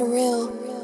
surreal.